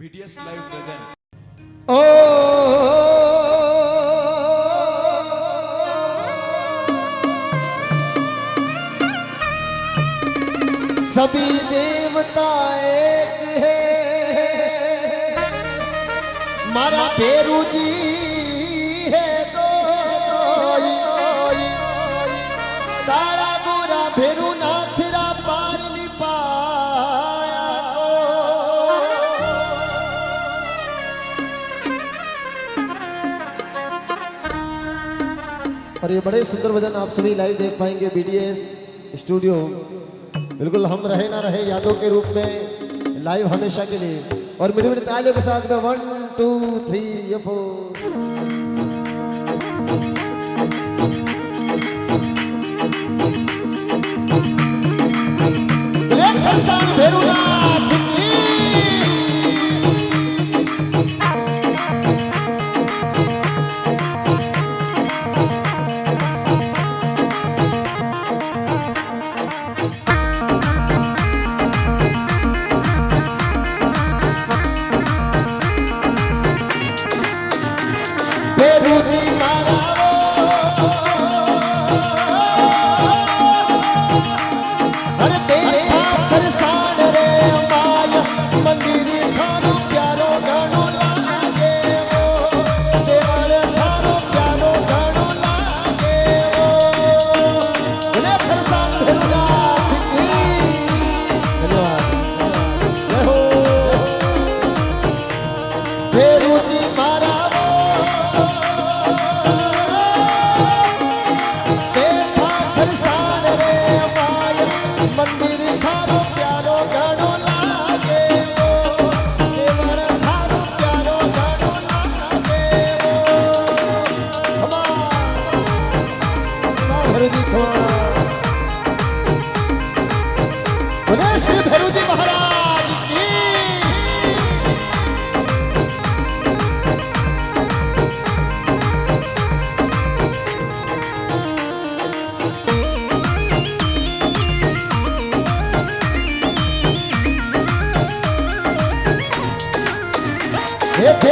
BTS Live presents. सभी देवता एक है मारा पेरू जी और ये बड़े सुंदर भजन आप सभी लाइव देख पाएँगे बीडीएस स्टूडियो बिल्कुल हम रहे ना रहे यादों के रूप में लाइव हमेशा के लिए। और मेरे मेरे तालियों के साथ में वन टू थ्री फोर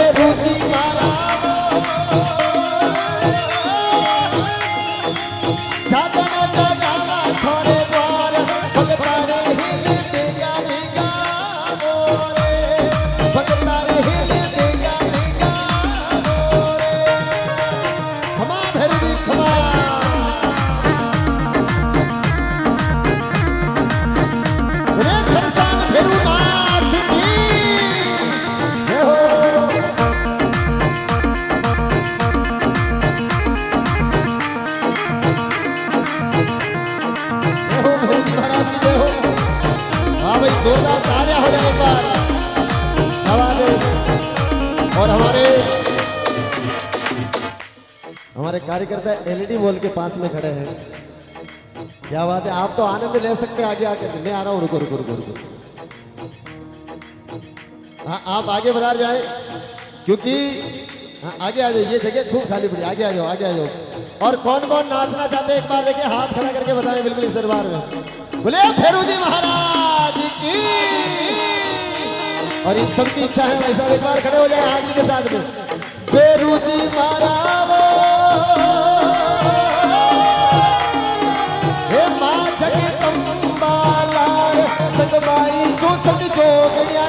हे फेरू कार्यकर्ता एलईडी वॉल के पास में खड़े हैं। क्या बात है? आप तो आनंद ले सकते हैं आगे आके। मैं आ रहा हूँ रुको रुको रुको रुको। हाँ आप आगे बढ़ा जाए क्योंकि हाँ, आगे आ जाओ ये जगह खूब खाली पड़ी। आगे आ जाओ आगे आ जाओ। और कौन कौन नाचना चाहते हैं? एक बार देखिए हाथ खड़ा करके बताएँ बिल्कुल इस दरबार में। बोले फेरू जी महाराज की। और इन सबकी इच्छा है भाई साहब एक बार खड़े हो जाए हाथ के साथ में। फेरू जी महाराज ए मां जगे कंबाला सगबाई जो सड जो गड़िया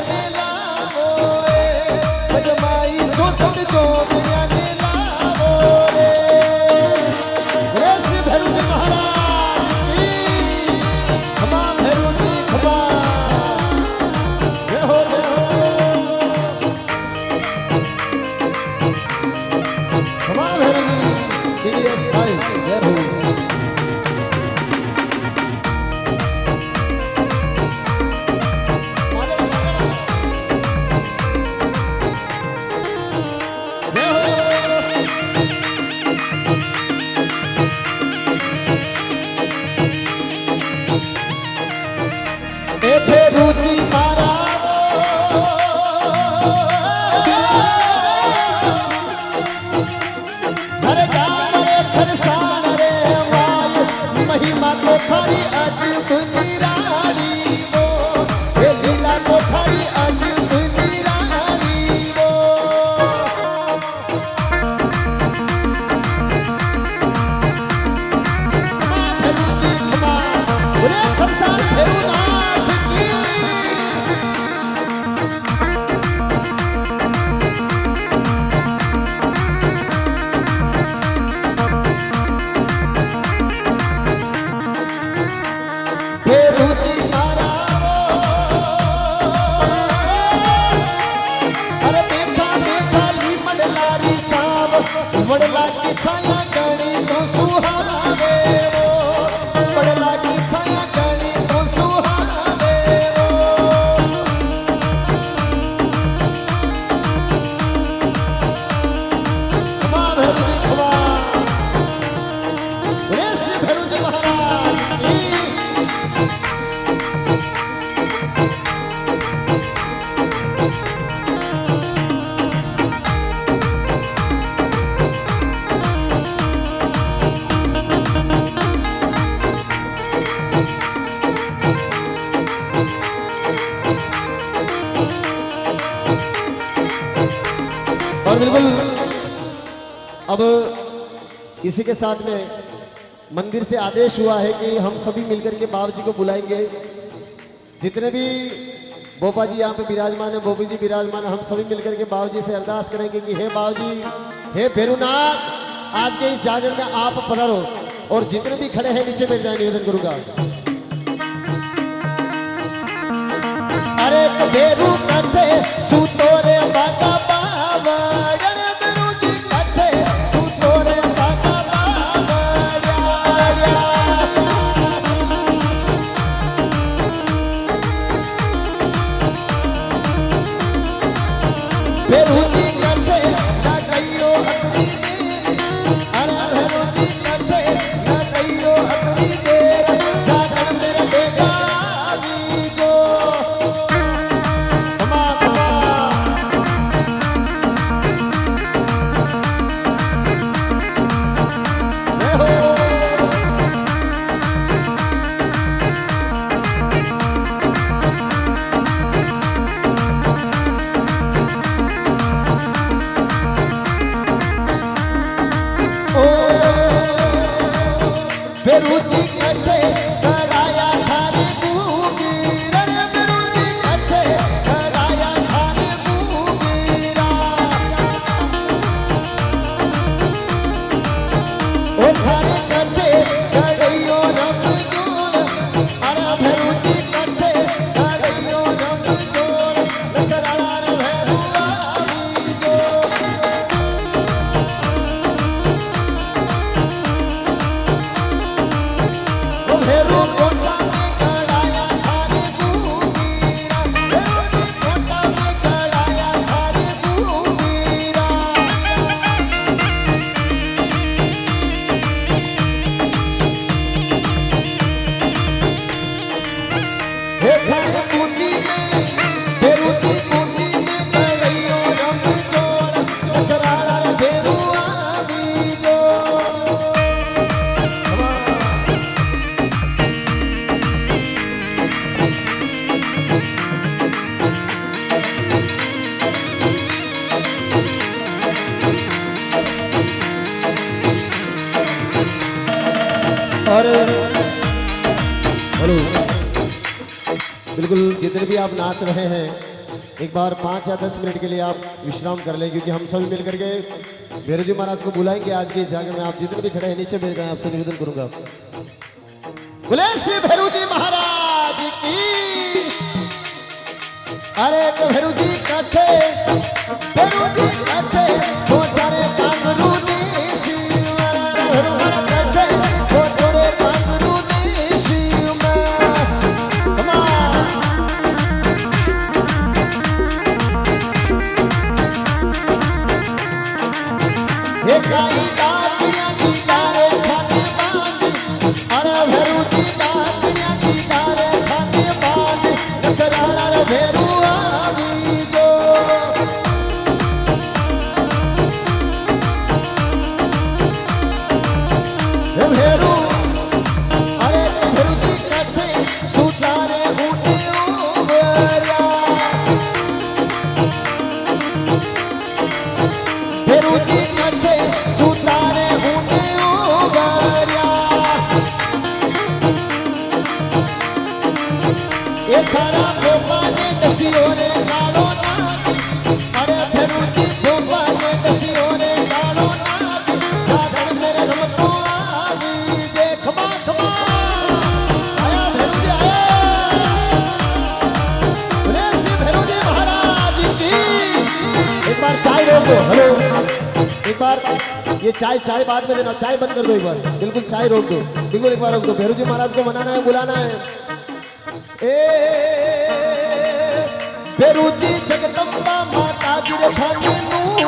बिल्कुल। अब इसी के साथ में मंदिर से आदेश हुआ है कि हम सभी मिलकर के बाबू जी को बुलाएँगे। जितने भी बोपा जी यहाँ पे विराजमान है, बोपी जी विराजमान है, हम सभी मिलकर के बाबू जी से अरदास करेंगे कि हे बाबू जी, हे भैरुनाथ आज के इस जागरण में आप पधारो और जितने भी खड़े हैं नीचे बैठ जाए निवेदन करूँगा। अरे तो बेरू और हेलो। बिल्कुल, जितने भी आप नाच रहे हैं, एक बार पाँच या दस मिनट के लिए आप विश्राम कर लें, क्योंकि हम सभी मिलकर के भैरव जी महाराज को बुलाएँगे आज के जागर में। आप जितने भी खड़े हैं, नीचे बैठ जाए, आपसे निवेदन करूँगा। बोले, श्री भैरव जी महाराज की अरे तो भैरव जी कथे ये चाय चाय बाद में देना, चाय बंद कर दो एक बार। बिल्कुल चाय रोक दो। बिल्कुल एक बार रोक दो। भैरू जी महाराज को मनाना है, बुलाना है। ए भैरू जी जगदम्बा माता गिर थानी नूती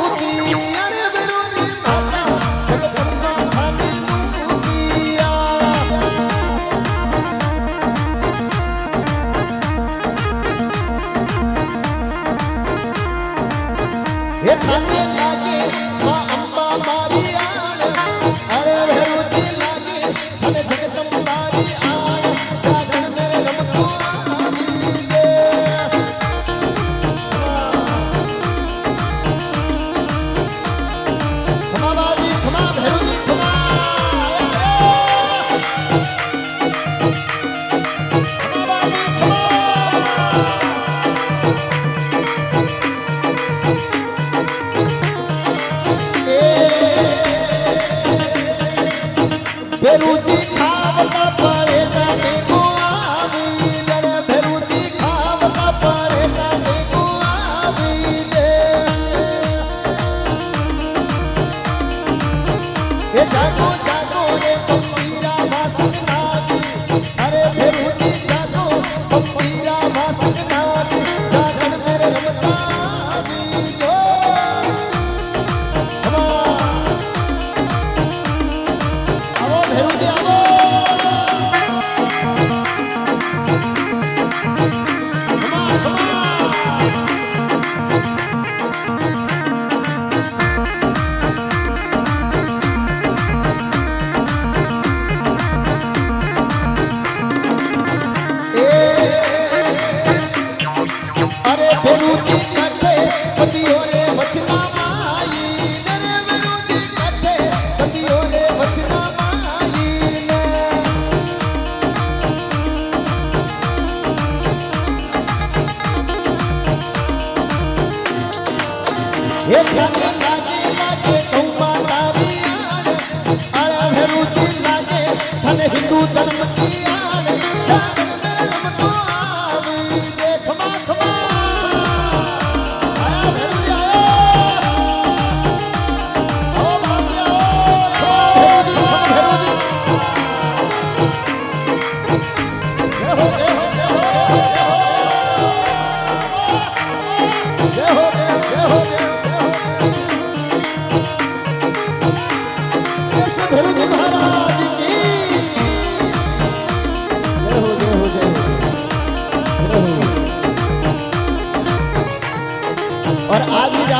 हिंदू धर्म की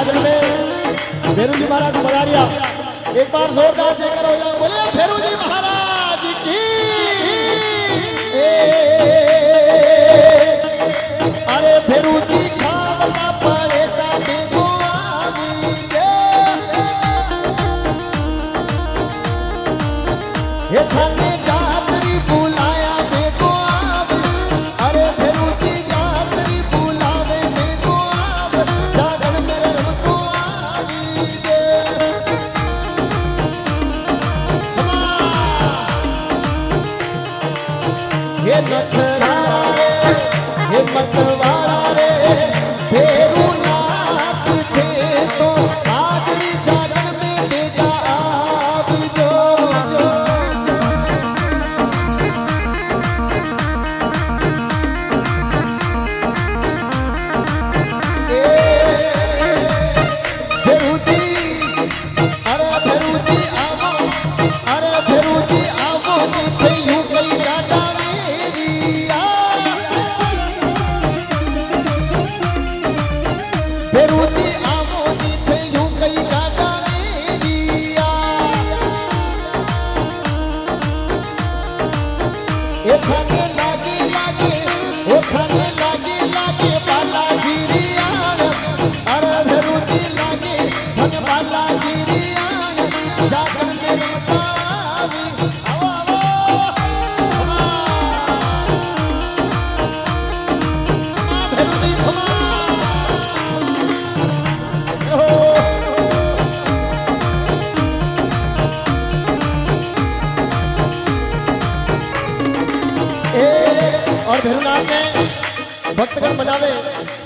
आज हमें भैरू जी महाराज को दिया एक बार जोरदार जयकर हो जाओ। बोले भैरू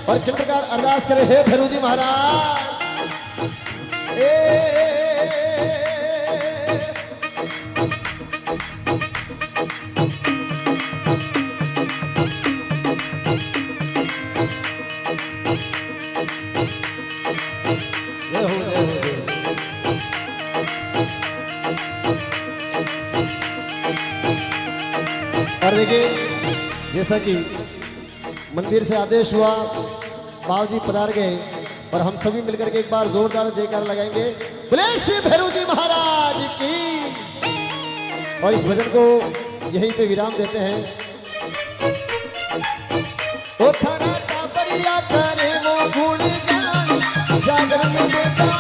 और चित्रकार अरदास करे हे फेरू जी महाराज जैसा कि मंदिर से आदेश हुआ। बाबू जी पधार गए और हम सभी मिलकर के एक बार जोरदार जयकार लगाएँगे। बोले श्री भैरव जी महाराज की। और इस भजन को यहीं पे विराम देते हैं। ओ थाना का बरिया करे वो गुण जागरण देता